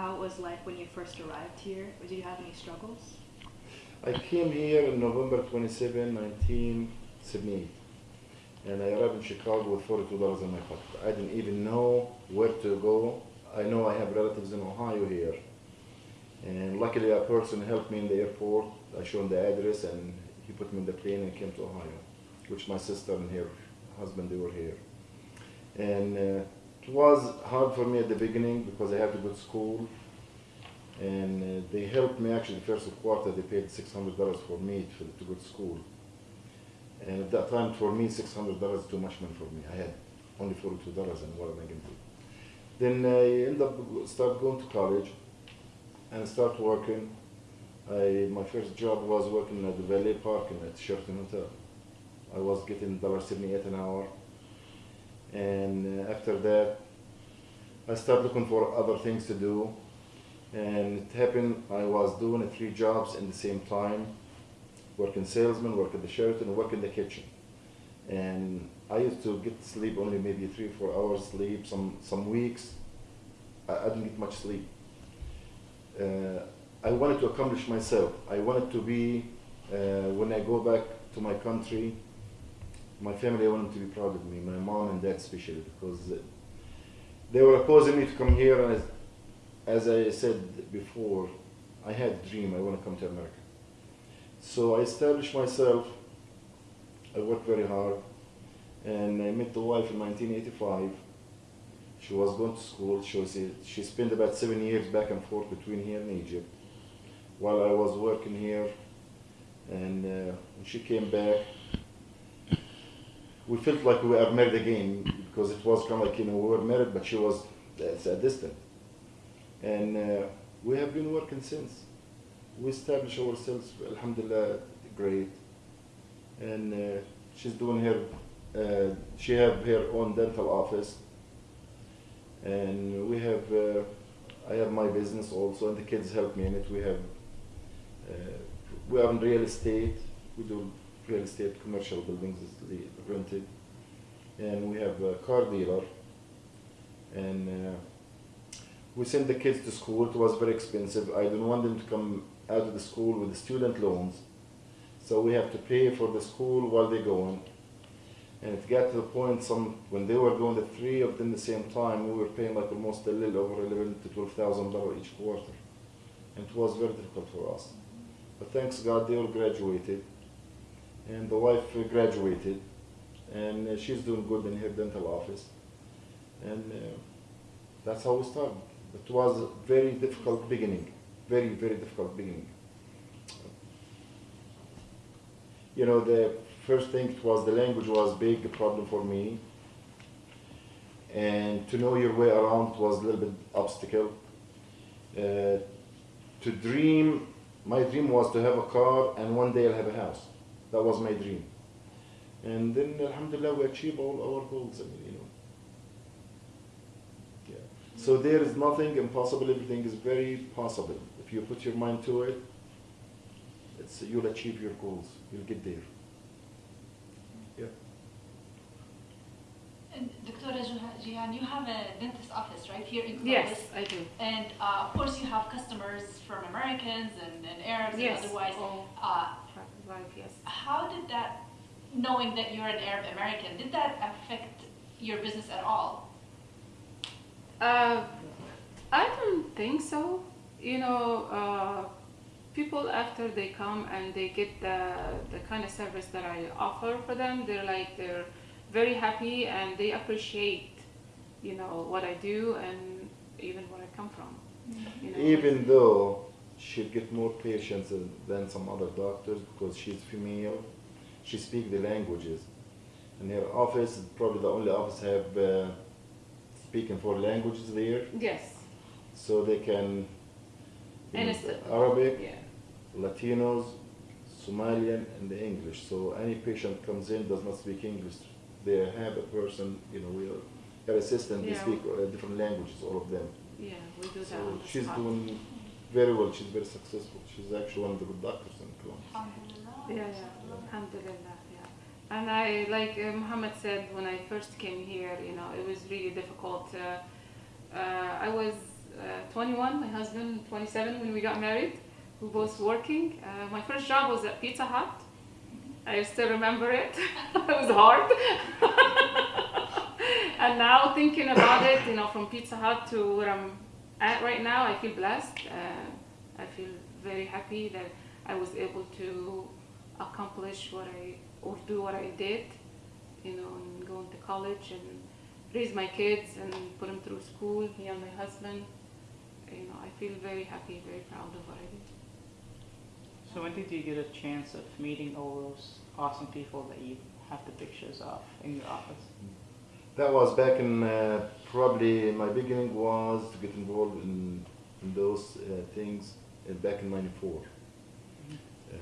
how it was like when you first arrived here? Did you have any struggles? I came here in November 27, 1978. And I arrived in Chicago with $42 in my pocket. I didn't even know where to go. I know I have relatives in Ohio here. And luckily a person helped me in the airport. I showed him the address and he put me in the plane and came to Ohio, which my sister and her husband, they were here. And uh, it was hard for me at the beginning because I had to go to school. And uh, they helped me actually the first quarter, they paid $600 for me to, to go to school. And at that time, for me, $600 is too much money for me. I had only $42 and what am I going to do? Then I ended up start going to college and start working. I, my first job was working at the Valet Parking at Sheraton Hotel. I was getting $1.78 an hour. And uh, after that, I started looking for other things to do. And it happened, I was doing three jobs in the same time. Working salesman, work at the Sheraton, work in the kitchen. And I used to get sleep only maybe three four hours sleep. Some, some weeks, I, I didn't get much sleep. Uh, I wanted to accomplish myself. I wanted to be, uh, when I go back to my country, my family, I wanted to be proud of me, my mom and dad especially, because they were opposing me to come here. And as, as I said before, I had a dream, I want to come to America. So I established myself, I worked very hard, and I met the wife in 1985. She was going to school, she, was, she spent about seven years back and forth between here and Egypt while I was working here. And uh, she came back, we felt like we were married again because it was kind of like, you know, we were married, but she was a distance. And uh, we have been working since. We established ourselves, alhamdulillah, great. And uh, she's doing her, uh, she have her own dental office. And we have, uh, I have my business also, and the kids help me in it. We have, uh, we are in real estate. We do real estate, commercial buildings is rented. And we have a car dealer. And uh, we send the kids to school. It was very expensive. I didn't want them to come out of the school with the student loans. So we have to pay for the school while they're going. And it got to the point some when they were going the three of them the same time, we were paying like almost a little over eleven to twelve thousand dollars each quarter. And it was very difficult for us. But thanks God they all graduated. And the wife graduated. And uh, she's doing good in her dental office. And uh, that's how we started. It was a very difficult beginning. Very, very difficult beginning. You know, the first thing was the language was big problem for me. And to know your way around was a little bit obstacle. Uh, to dream, my dream was to have a car and one day I'll have a house. That was my dream. And then, alhamdulillah, we achieved all our goals. I mean, you know. Yeah. So there is nothing impossible. Everything is very possible. If you put your mind to it, it's, you'll achieve your goals. You'll get there. Yeah. And Dr. Jihan, you have a dentist office right here in Columbus. Yes, I do. And uh, of course you have customers from Americans and, and Arabs Yes. and otherwise. all Uh, right, yes. how did that, knowing that you're an Arab American, did that affect your business at all? Uh, I don't think so. You know, uh, people after they come and they get the, the kind of service that I offer for them, they're like, they're very happy and they appreciate, you know, what I do and even where I come from. You know? Even though she'll get more patients than- some other doctors because she's female, she speaks the languages. And her office is probably the only office have uh, speaking four languages there, Yes. so they can And it's- Arabic, Yeah. Latinos, Somalian, and the English. So any patient comes in does not speak English. They have a person, you know, we her assistant. Yeah. They speak uh, different languages, all of them. Yeah, we do that So she's doing very well. She's very successful. She's actually one of the good doctors in Colombia. Alhamdulillah. Yeah, yeah, alhamdulillah, yeah. And I, like uh, Muhammad said, when I first came here, you know, it was really difficult. Uh, uh, I was uh, 21, my husband 27 when we got married. We were both working. Uh, my first job was at Pizza Hut. I still remember it. it was hard. and now thinking about it, you know, from Pizza Hut to where I'm right now, I feel blessed. Uh, I feel very happy that I was able to accomplish what I or do what I did, you know, and going to college and raise my kids and put them through school. Me and my husband, you know, I feel very happy, very proud of what I did. So when did you get a chance of meeting all those awesome people that you have the pictures of in your office? That was back in uh, probably my beginning was to get involved in, in those uh, things uh, back in '94, uh,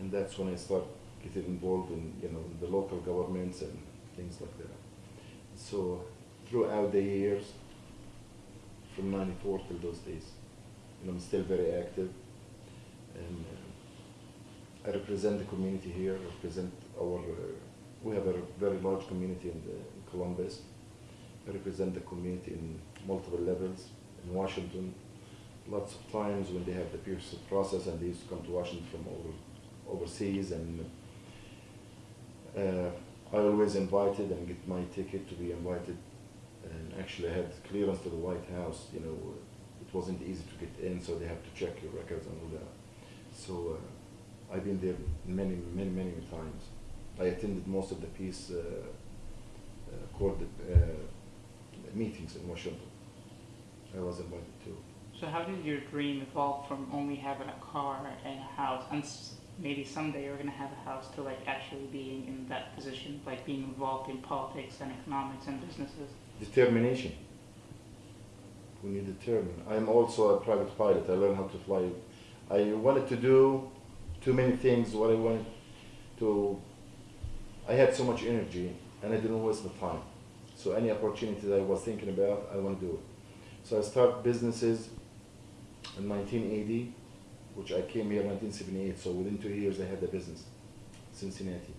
and that's when I started getting involved in you know the local governments and things like that. So throughout the years, from '94 till those days, and I'm still very active, and uh, I represent the community here. Represent our uh, we have a very large community in, the, in Columbus. I represent the community in multiple levels in Washington. Lots of times when they have the peace process and they used to come to Washington from over, overseas and uh, I always invited and get my ticket to be invited and actually I had clearance to the White House, you know, it wasn't easy to get in so they have to check your records and all that. So uh, I've been there many, many, many times. I attended most of the peace uh, uh, court uh, meetings in Washington. I was invited too. So how did your dream evolve from only having a car and a house, and maybe someday you're gonna have a house, to like actually being in that position, like being involved in politics and economics and businesses? Determination. We need determined. I'm also a private pilot. I learned how to fly. I wanted to do too many things. What I wanted to, I had so much energy and I didn't waste the time. So any opportunity that I was thinking about, I want to do it. So I started businesses in 1980, which I came here in 1978. So within two years, I had a business, Cincinnati.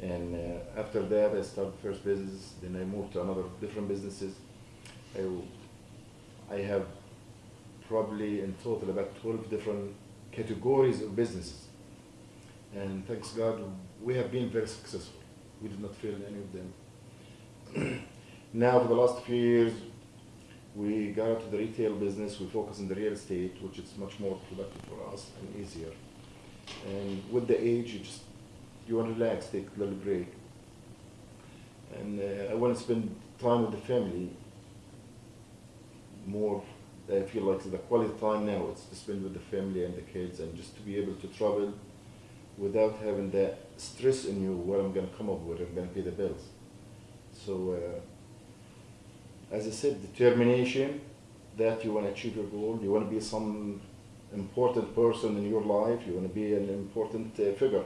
And uh, after that, I started first business. Then I moved to another different businesses. I, I have probably in total about 12 different categories of businesses. And thanks God, we have been very successful. We did not fail in any of them. now, for the last few years, we got out to the retail business. We focus on the real estate, which is much more productive for us and easier. And with the age, you just you want to relax, take a little break. And uh, I want to spend time with the family more. I feel like the quality time now it's to spend with the family and the kids and just to be able to travel without having that stress in you what I'm going to come up with, I'm going to pay the bills. So, uh, as I said, determination that you want to achieve your goal, you want to be some important person in your life, you want to be an important uh, figure.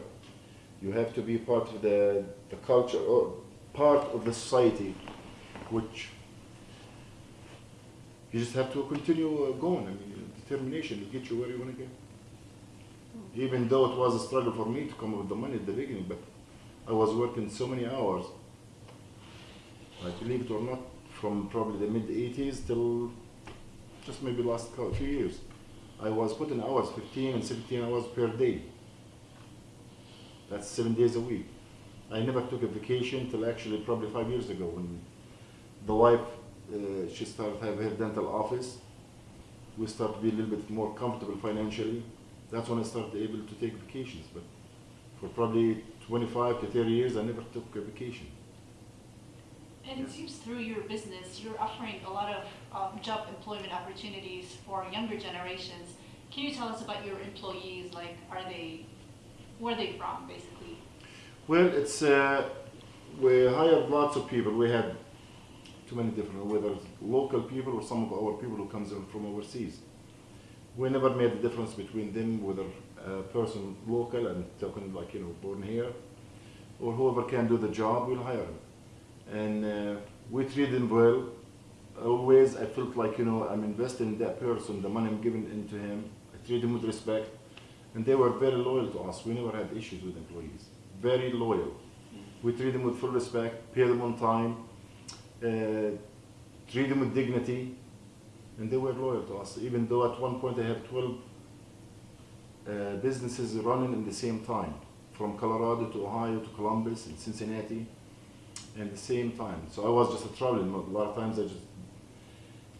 You have to be part of the, the culture or part of the society, which you just have to continue uh, going. I mean, determination will get you where you want to get. Even though it was a struggle for me to come up with the money at the beginning, but I was working so many hours. I believe it or not, from probably the mid 80s till just maybe last few years. I was putting hours, 15 and 17 hours per day. That's seven days a week. I never took a vacation till actually probably five years ago when the wife, uh, she started having her dental office. We started to be a little bit more comfortable financially. That's when I started able to take vacations. But for probably 25 to 30 years, I never took a vacation. And it seems through your business, you're offering a lot of um, job employment opportunities for younger generations. Can you tell us about your employees? Like, are they, where are they from, basically? Well, it's uh, we hired lots of people. We had too many different, whether it's local people or some of our people who comes in from overseas. We never made the difference between them, whether a person local and talking like you know born here, or whoever can do the job, we'll hire him. And uh, we treat them well. Always, I felt like you know I'm investing in that person. The money I'm giving into him, I treat him with respect, and they were very loyal to us. We never had issues with employees. Very loyal. We treat them with full respect, pay them on time, uh, treat them with dignity, and they were loyal to us. Even though at one point I had 12 uh, businesses running in the same time, from Colorado to Ohio to Columbus and Cincinnati, at the same time. So I was just traveling. A lot of times I just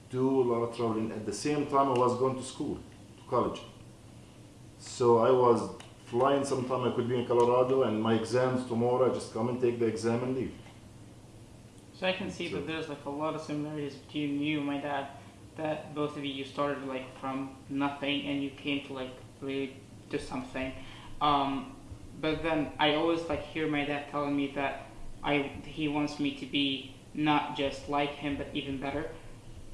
do a lot of traveling. At the same time, I was going to school, to college. So I was flying sometime. I could be in Colorado, and my exams tomorrow. I just come and take the exam and leave. So I can see So- that there's like a lot of similarities between you and my dad. That both of you you started like from nothing and you came to like really do something. Um, but then I always like hear my dad telling me that I he wants me to be not just like him but even better.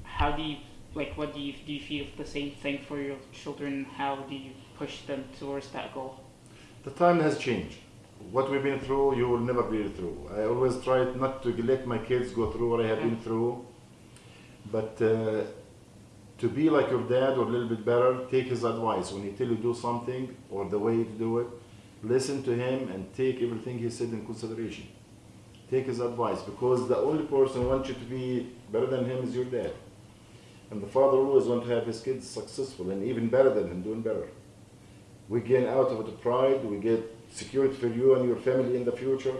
How do you like what do you do you feel the same thing for your children? How do you push them towards that goal? The time has changed. What we've been through, you will never be through. I always try not to let my kids go through what I have been through. But uh, to be like your dad or a little bit better, take his advice. When he tell you do something or the way to do it, listen to him and take everything he said in consideration. Take his advice because the only person who wants you to be better than him is your dad. And the father always wants to have his kids successful and even better than him, doing better. We gain out of it pride, we get security for you and your family in the future,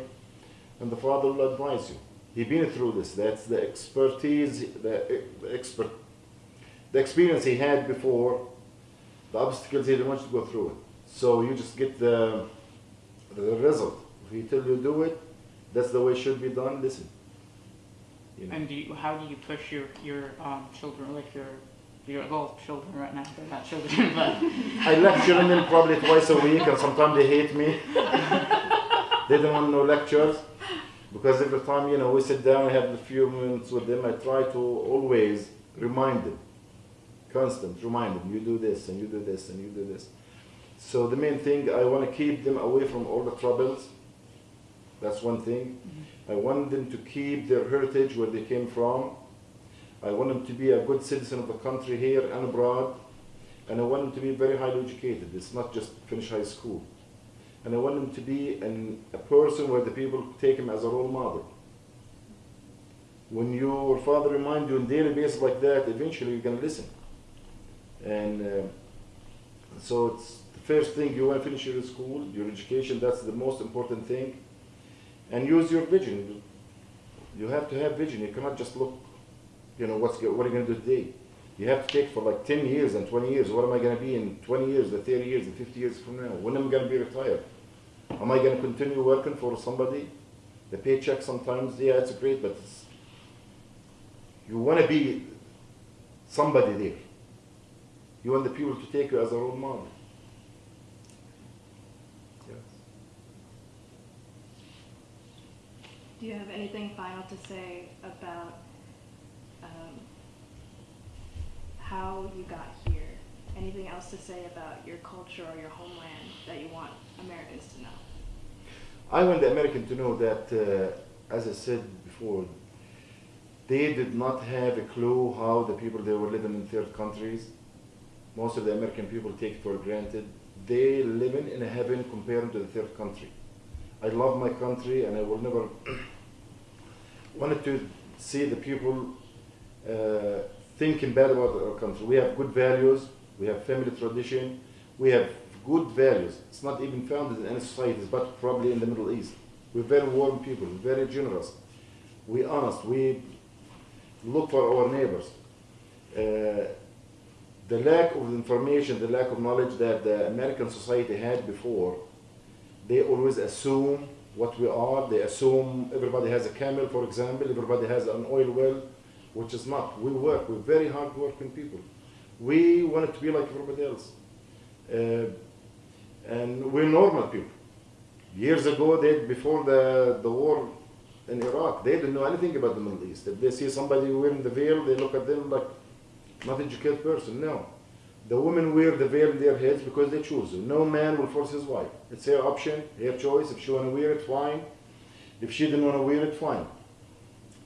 and the father will advise you. He been through this. That's the expertise, the, the expert, the experience he had before, the obstacles he didn't want you to go through it. So you just get the, the result. If he tell you to do it, that's the way it should be done. Listen. You know. And do you, how do you push your your um, children like your your adult children right now? They're not children, but I lecture them probably twice a week, and sometimes they hate me. they don't want no lectures because every time you know we sit down, I have a few minutes with them. I try to always remind them, constant remind them. You do this, and you do this, and you do this. So the main thing, I want to keep them away from all the troubles. That's one thing. Mm-hmm. I want them to keep their heritage where they came from. I want them to be a good citizen of the country here and abroad. And I want them to be very highly educated. It's not just finish high school. And I want them to be an, a person where the people take him as a role model. When your father reminds you on daily basis like that, eventually you're gonna listen. And uh, so it's the first thing you want to finish your school, your education. That's the most important thing. And use your vision. You have to have vision. You cannot just look you know, what's what are you going to do today? You have to take for like 10 years and 20 years. What am I going to be in 20 years, the 30 years, the 50 years from now? When am I going to be retired? Am I going to continue working for somebody? The paycheck sometimes, yeah, it's great, but you want to be somebody there. You want the people to take you as a role model. Yes. Do you have anything final to say about um, how you got here? Anything else to say about your culture or your homeland that you want Americans to know? I want the American to know that, uh, as I said before, they did not have a clue how the people they were living in third countries. Most of the American people take for granted. They living in a heaven compared to the third country. I love my country and I will never wanted to see the people uh, thinking bad about our country. We have good values, we have family tradition, we have good values. It's not even found in any societies, but probably in the Middle East. We're very warm people, very generous. We honest, we look for our neighbors. Uh, the lack of information, the lack of knowledge that the American society had before, they always assume what we are. They assume everybody has a camel, for example, everybody has an oil well, which is not. We work, we're very hard working people. We wanted to be like everybody else. Uh, and we're normal people. Years ago, they, before the, the war in Iraq, they didn't know anything about the Middle East. If they see somebody wearing the veil, they look at them like not educated person. No. The women wear the veil in their heads because they choose. No man will force his wife. It's her option, her choice. If she want to wear it, fine. If she didn't want to wear it, fine.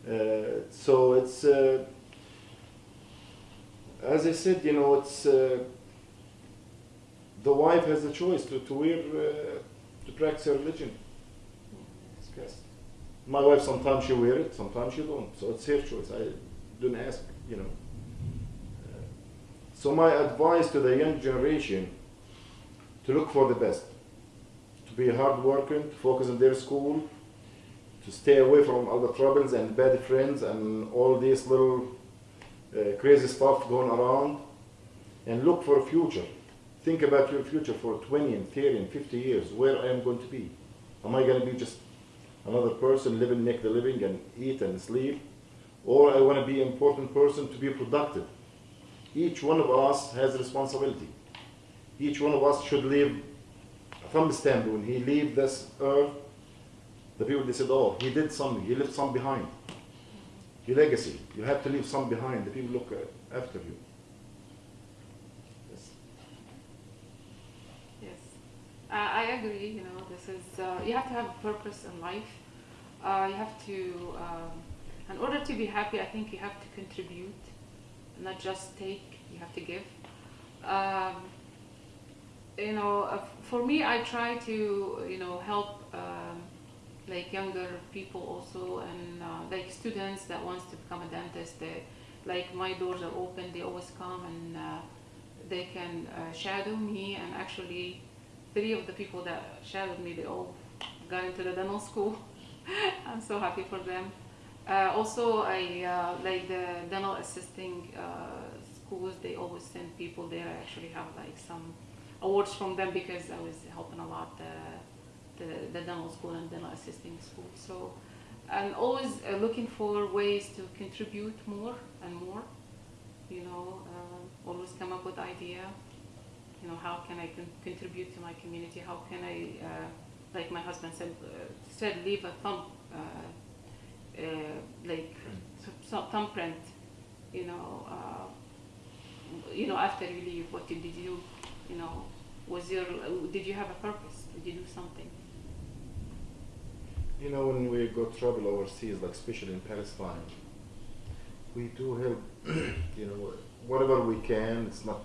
Uh, so it's, uh, as I said, you know, it's uh, the wife has the choice to, to wear, uh, to practice her religion. My wife sometimes she wear it, sometimes she don't. So it's her choice. I don't ask, you know. So my advice to the young generation to look for the best, to be hard working, to focus on their school, to stay away from all the troubles and bad friends and all this little uh, crazy stuff going around, and look for a future. Think about your future for 20 and 30 and 50 years, where am I am going to be. Am I going to be just another person living, make the living, and eat and sleep? Or I want to be an important person to be productive. Each one of us has responsibility. Each one of us should leave a thumb stamp when he leave this earth. The people they said, "Oh, he did something. He left some behind. Your legacy. You have to leave some behind. The people look after you." Yes. Yes, uh, I agree. You know, this is uh, you have to have a purpose in life. Uh, you have to, um, in order to be happy, I think you have to contribute, not just take. You have to give. Um, you know, uh, for me, I try to you know help um, like younger people also, and uh, like students that wants to become a dentist. They, like my doors are open. They always come and. Uh, they can uh, shadow me and actually three of the people that shadowed me they all got into the dental school i'm so happy for them uh, also i uh, like the dental assisting uh, schools they always send people there i actually have like some awards from them because i was helping a lot the, the, the dental school and dental assisting school so i'm always uh, looking for ways to contribute more and more you know, uh, always come up with idea. You know, how can I con- contribute to my community? How can I, like my husband said, said leave a thumb, uh, like some thumbprint. You know, uh, you know, after you leave, what did you do? You know, was your, did you have a purpose? Did you do something? You know, when we go trouble overseas, like especially in Palestine, we do help, you know, whatever we can. It's not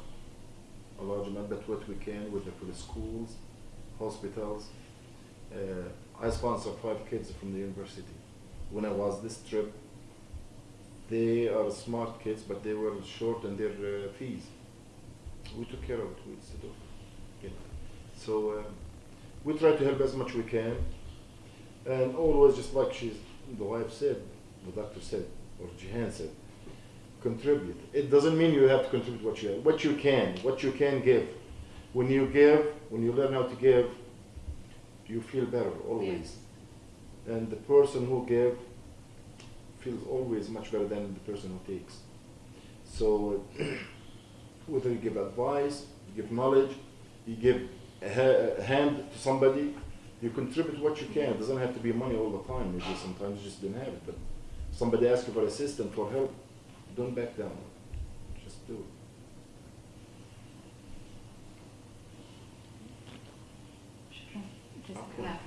a large amount, but what we can with the, for the schools, hospitals. Uh, I sponsor five kids from the university. When I was this trip, they are smart kids, but they were short in their uh, fees. We took care of it. We know. So um, we try to help as much we can, and always just like she's the wife said, the doctor said, or Jihan said, contribute. It doesn't mean you have to contribute what you what you can, what you can give. When you give, when you learn how to give, you feel better always. And the person who give feels always much better than the person who takes. So whether you give advice, you give knowledge, you give a, ha- a hand to somebody, you contribute what you can. It doesn't have to be money all the time. Maybe sometimes you just didn't have it, but somebody asks you for assistance, for help, don't back down. Just do it. Just Okay.